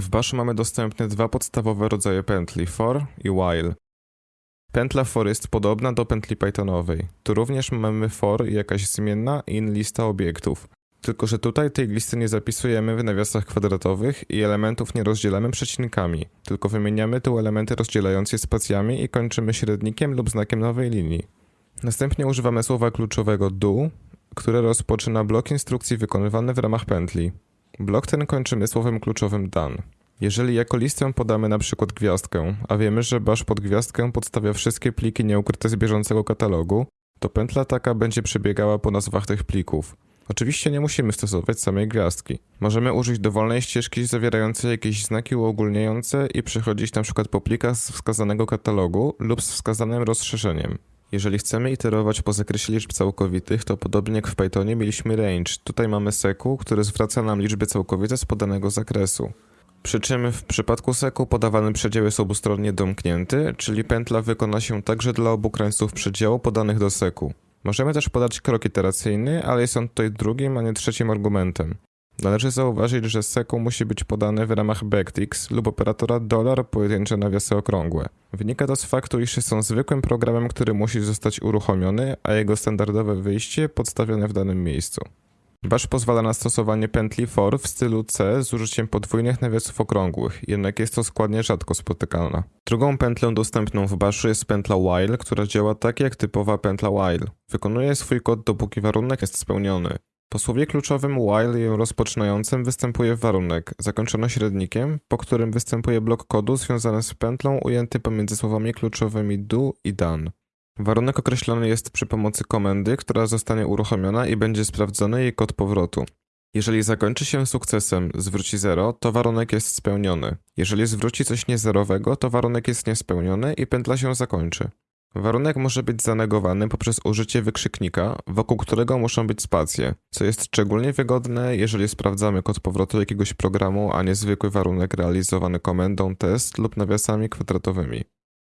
W baszu mamy dostępne dwa podstawowe rodzaje pętli, for i while. Pętla for jest podobna do pętli Pythonowej. Tu również mamy for i jakaś zmienna in lista obiektów. Tylko, że tutaj tej listy nie zapisujemy w nawiasach kwadratowych i elementów nie rozdzielamy przecinkami, tylko wymieniamy tu elementy rozdzielające je spacjami i kończymy średnikiem lub znakiem nowej linii. Następnie używamy słowa kluczowego do, które rozpoczyna blok instrukcji wykonywany w ramach pętli. Blok ten kończymy słowem kluczowym done. Jeżeli jako listę podamy na przykład gwiazdkę, a wiemy, że bash pod gwiazdkę podstawia wszystkie pliki nieukryte z bieżącego katalogu, to pętla taka będzie przebiegała po nazwach tych plików. Oczywiście nie musimy stosować samej gwiazdki. Możemy użyć dowolnej ścieżki zawierającej jakieś znaki uogólniające i przechodzić przykład po plikach z wskazanego katalogu lub z wskazanym rozszerzeniem. Jeżeli chcemy iterować po zakresie liczb całkowitych, to podobnie jak w Pythonie mieliśmy range. Tutaj mamy seku, który zwraca nam liczby całkowite z podanego zakresu. Przy czym w przypadku seku podawany przedział jest obustronnie domknięty, czyli pętla wykona się także dla obu krańców przedziału podanych do seku. Możemy też podać krok iteracyjny, ale jest on tutaj drugim, a nie trzecim argumentem. Należy zauważyć, że seku musi być podane w ramach backticks lub operatora dolar pojedyncze nawiasy okrągłe. Wynika to z faktu, iż są zwykłym programem, który musi zostać uruchomiony, a jego standardowe wyjście podstawione w danym miejscu. Bash pozwala na stosowanie pętli for w stylu C z użyciem podwójnych nawiasów okrągłych, jednak jest to składnie rzadko spotykana. Drugą pętlą dostępną w Bashu jest pętla while, która działa tak jak typowa pętla while. Wykonuje swój kod dopóki warunek jest spełniony. Po słowie kluczowym while ją rozpoczynającym występuje warunek, zakończony średnikiem, po którym występuje blok kodu związany z pętlą ujęty pomiędzy słowami kluczowymi do i done. Warunek określony jest przy pomocy komendy, która zostanie uruchomiona i będzie sprawdzony jej kod powrotu. Jeżeli zakończy się sukcesem zwróci 0, to warunek jest spełniony. Jeżeli zwróci coś niezerowego, to warunek jest niespełniony i pętla się zakończy. Warunek może być zanegowany poprzez użycie wykrzyknika, wokół którego muszą być spacje, co jest szczególnie wygodne, jeżeli sprawdzamy kod powrotu jakiegoś programu, a nie zwykły warunek realizowany komendą test lub nawiasami kwadratowymi.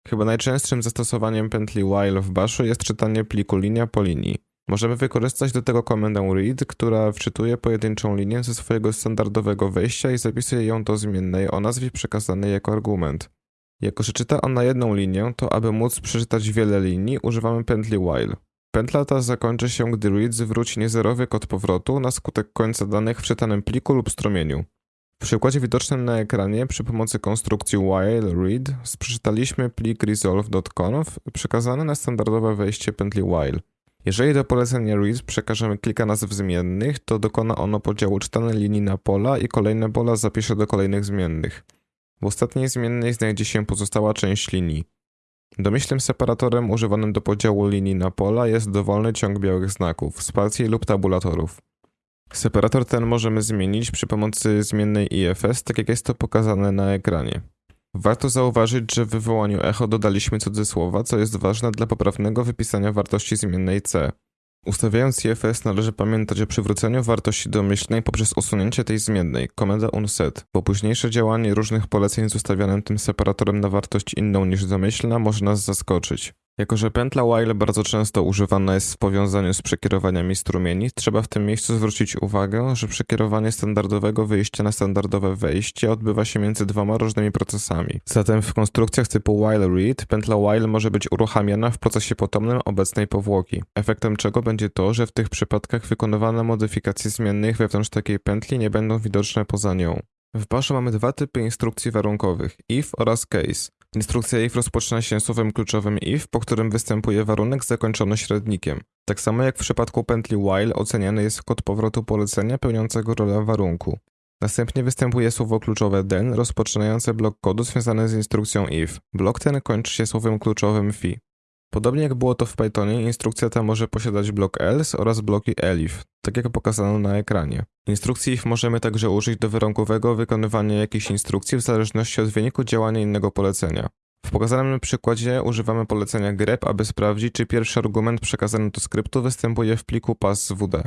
Chyba najczęstszym zastosowaniem pętli while w bashu jest czytanie pliku linia po linii. Możemy wykorzystać do tego komendę read, która wczytuje pojedynczą linię ze swojego standardowego wejścia i zapisuje ją do zmiennej o nazwie przekazanej jako argument. Jako, że czyta ona jedną linię, to aby móc przeczytać wiele linii, używamy pętli while. Pętla ta zakończy się, gdy read zwróci niezerowy kod powrotu na skutek końca danych w czytanym pliku lub strumieniu. W przykładzie widocznym na ekranie przy pomocy konstrukcji while read przeczytaliśmy plik resolve.conf przekazany na standardowe wejście pętli while. Jeżeli do polecenia read przekażemy kilka nazw zmiennych, to dokona ono podziału czytanej linii na pola i kolejne pola zapisze do kolejnych zmiennych. W ostatniej zmiennej znajdzie się pozostała część linii. Domyślnym separatorem używanym do podziału linii na pola jest dowolny ciąg białych znaków, spacji lub tabulatorów. Separator ten możemy zmienić przy pomocy zmiennej IFS, tak jak jest to pokazane na ekranie. Warto zauważyć, że w wywołaniu echo dodaliśmy cudzysłowa, co jest ważne dla poprawnego wypisania wartości zmiennej C. Ustawiając IFS należy pamiętać o przywróceniu wartości domyślnej poprzez usunięcie tej zmiennej, komenda unset, bo późniejsze działanie różnych poleceń z ustawionym tym separatorem na wartość inną niż domyślna może nas zaskoczyć. Jako, że pętla while bardzo często używana jest w powiązaniu z przekierowaniami strumieni, trzeba w tym miejscu zwrócić uwagę, że przekierowanie standardowego wyjścia na standardowe wejście odbywa się między dwoma różnymi procesami. Zatem w konstrukcjach typu while read pętla while może być uruchamiana w procesie potomnym obecnej powłoki, efektem czego będzie to, że w tych przypadkach wykonywane modyfikacje zmiennych wewnątrz takiej pętli nie będą widoczne poza nią. W Bashu mamy dwa typy instrukcji warunkowych, if oraz case. Instrukcja if rozpoczyna się słowem kluczowym if, po którym występuje warunek zakończony średnikiem. Tak samo jak w przypadku pętli while oceniany jest kod powrotu polecenia pełniącego rolę warunku. Następnie występuje słowo kluczowe then rozpoczynające blok kodu związany z instrukcją if. Blok ten kończy się słowem kluczowym fi. Podobnie jak było to w Pythonie, instrukcja ta może posiadać blok else oraz bloki elif, tak jak pokazano na ekranie. Instrukcji if możemy także użyć do warunkowego wykonywania jakiejś instrukcji w zależności od wyniku działania innego polecenia. W pokazanym przykładzie używamy polecenia grep, aby sprawdzić, czy pierwszy argument przekazany do skryptu występuje w pliku pass.wd.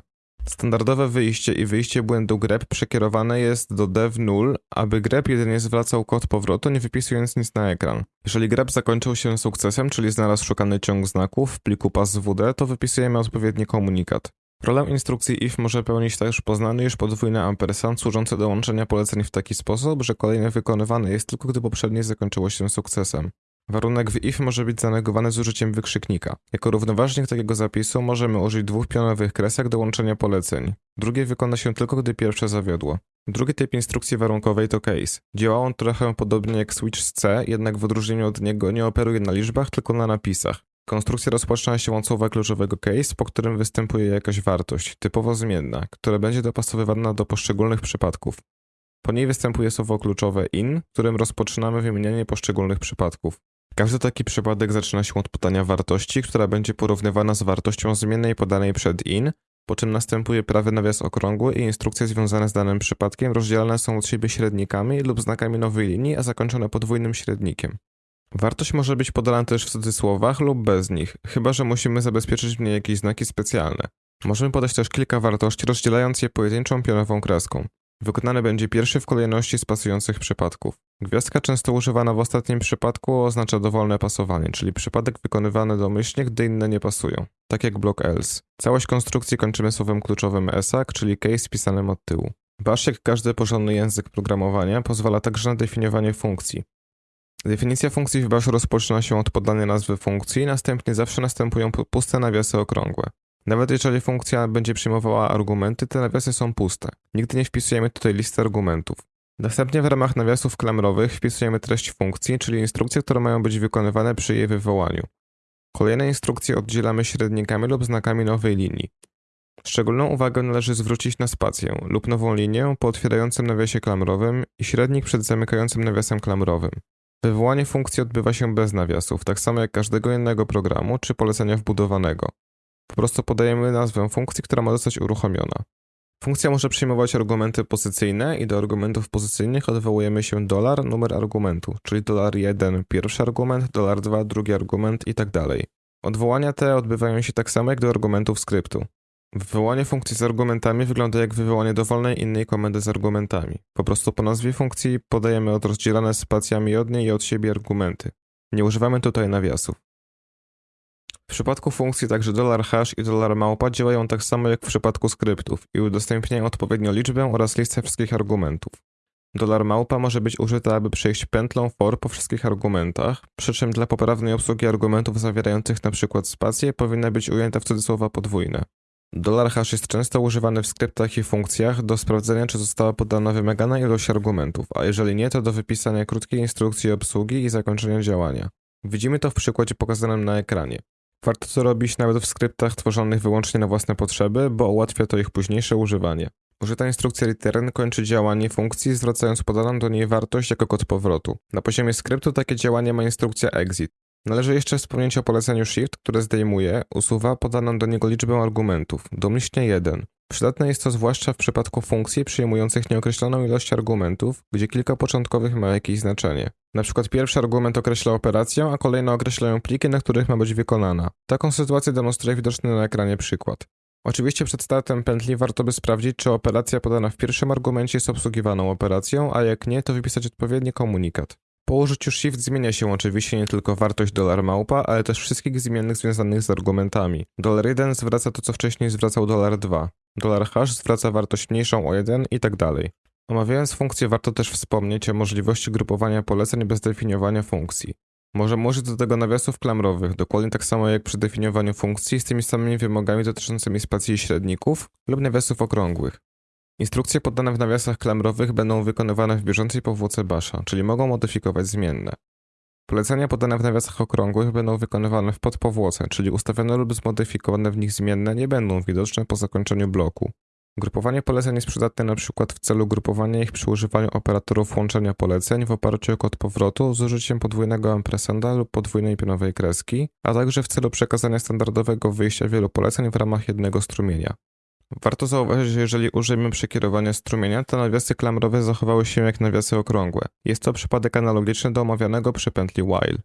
Standardowe wyjście i wyjście błędu grep przekierowane jest do dev null, aby grep jedynie zwracał kod powrotu, nie wypisując nic na ekran. Jeżeli grep zakończył się sukcesem, czyli znalazł szukany ciąg znaków w pliku pass.wd, to wypisujemy odpowiedni komunikat. Rolę instrukcji if może pełnić też poznany już podwójny ampersand służący do łączenia poleceń w taki sposób, że kolejne wykonywane jest tylko gdy poprzednie zakończyło się sukcesem. Warunek w if może być zanegowany z użyciem wykrzyknika. Jako równoważnik takiego zapisu możemy użyć dwóch pionowych kresek do łączenia poleceń. Drugie wykona się tylko, gdy pierwsze zawiodło. Drugi typ instrukcji warunkowej to case. Działa on trochę podobnie jak switch z C, jednak w odróżnieniu od niego nie operuje na liczbach, tylko na napisach. Konstrukcja rozpoczyna się od słowa kluczowego case, po którym występuje jakaś wartość, typowo zmienna, która będzie dopasowywana do poszczególnych przypadków. Po niej występuje słowo kluczowe in, którym rozpoczynamy wymienianie poszczególnych przypadków. Każdy taki przypadek zaczyna się od podania wartości, która będzie porównywana z wartością zmiennej podanej przed in, po czym następuje prawy nawias okrągły i instrukcje związane z danym przypadkiem rozdzielane są od siebie średnikami lub znakami nowej linii, a zakończone podwójnym średnikiem. Wartość może być podana też w cudzysłowach lub bez nich, chyba że musimy zabezpieczyć w niej jakieś znaki specjalne. Możemy podać też kilka wartości, rozdzielając je pojedynczą pionową kreską. Wykonany będzie pierwszy w kolejności z pasujących przypadków. Gwiazdka często używana w ostatnim przypadku oznacza dowolne pasowanie, czyli przypadek wykonywany domyślnie, gdy inne nie pasują, tak jak blok else. Całość konstrukcji kończymy słowem kluczowym ESAC, czyli case pisanym od tyłu. Bash, jak każdy porządny język programowania, pozwala także na definiowanie funkcji. Definicja funkcji w Bash rozpoczyna się od podania nazwy funkcji, następnie zawsze następują puste nawiasy okrągłe. Nawet jeżeli funkcja będzie przyjmowała argumenty, te nawiasy są puste. Nigdy nie wpisujemy tutaj listy argumentów. Następnie w ramach nawiasów klamrowych wpisujemy treść funkcji, czyli instrukcje, które mają być wykonywane przy jej wywołaniu. Kolejne instrukcje oddzielamy średnikami lub znakami nowej linii. Szczególną uwagę należy zwrócić na spację lub nową linię po otwierającym nawiasie klamrowym i średnik przed zamykającym nawiasem klamrowym. Wywołanie funkcji odbywa się bez nawiasów, tak samo jak każdego innego programu czy polecenia wbudowanego. Po prostu podajemy nazwę funkcji, która ma zostać uruchomiona. Funkcja może przyjmować argumenty pozycyjne i do argumentów pozycyjnych odwołujemy się dolar, numer argumentu, czyli dolar 1 pierwszy argument, dolar 2 drugi argument i tak dalej. Odwołania te odbywają się tak samo jak do argumentów skryptu. Wywołanie funkcji z argumentami wygląda jak wywołanie dowolnej innej komendy z argumentami. Po prostu po nazwie funkcji podajemy od rozdzielane spacjami od niej i od siebie argumenty. Nie używamy tutaj nawiasów. W przypadku funkcji także $hash i $małpa działają tak samo jak w przypadku skryptów i udostępniają odpowiednio liczbę oraz listę wszystkich argumentów. $małpa może być użyta, aby przejść pętlą for po wszystkich argumentach, przy czym dla poprawnej obsługi argumentów zawierających np. spacje powinna być ujęta w cudzysłowa podwójne. $hash jest często używany w skryptach i funkcjach do sprawdzenia, czy została podana wymagana ilość argumentów, a jeżeli nie, to do wypisania krótkiej instrukcji obsługi i zakończenia działania. Widzimy to w przykładzie pokazanym na ekranie. Warto to robić nawet w skryptach tworzonych wyłącznie na własne potrzeby, bo ułatwia to ich późniejsze używanie. Użyta instrukcja return kończy działanie funkcji, zwracając podaną do niej wartość jako kod powrotu. Na poziomie skryptu takie działanie ma instrukcja exit. Należy jeszcze wspomnieć o poleceniu shift, które zdejmuje, usuwa podaną do niego liczbę argumentów, domyślnie 1. Przydatne jest to zwłaszcza w przypadku funkcji przyjmujących nieokreśloną ilość argumentów, gdzie kilka początkowych ma jakieś znaczenie. Na przykład pierwszy argument określa operację, a kolejne określają pliki, na których ma być wykonana. Taką sytuację demonstruje widoczny na ekranie przykład. Oczywiście przed startem pętli warto by sprawdzić, czy operacja podana w pierwszym argumencie jest obsługiwaną operacją, a jak nie, to wypisać odpowiedni komunikat. Po shift zmienia się oczywiście nie tylko wartość dolar małpa, ale też wszystkich zmiennych związanych z argumentami. Dolar 1 zwraca to, co wcześniej zwracał dolar 2. Dolar hash zwraca wartość mniejszą o 1 i tak dalej. Omawiając funkcję warto też wspomnieć o możliwości grupowania poleceń bez definiowania funkcji. Możemy użyć do tego nawiasów klamrowych, dokładnie tak samo jak przy definiowaniu funkcji z tymi samymi wymogami dotyczącymi spacji i średników lub nawiasów okrągłych. Instrukcje podane w nawiasach klamrowych będą wykonywane w bieżącej powłoce basza, czyli mogą modyfikować zmienne. Polecenia podane w nawiasach okrągłych będą wykonywane w podpowłoce, czyli ustawione lub zmodyfikowane w nich zmienne nie będą widoczne po zakończeniu bloku. Grupowanie poleceń jest przydatne np. w celu grupowania ich przy używaniu operatorów łączenia poleceń w oparciu o kod powrotu z użyciem podwójnego ampersanda lub podwójnej pionowej kreski, a także w celu przekazania standardowego wyjścia wielu poleceń w ramach jednego strumienia. Warto zauważyć, że jeżeli użyjemy przekierowania strumienia, to nawiasy klamrowe zachowały się jak nawiasy okrągłe. Jest to przypadek analogiczny do omawianego przy pętli while.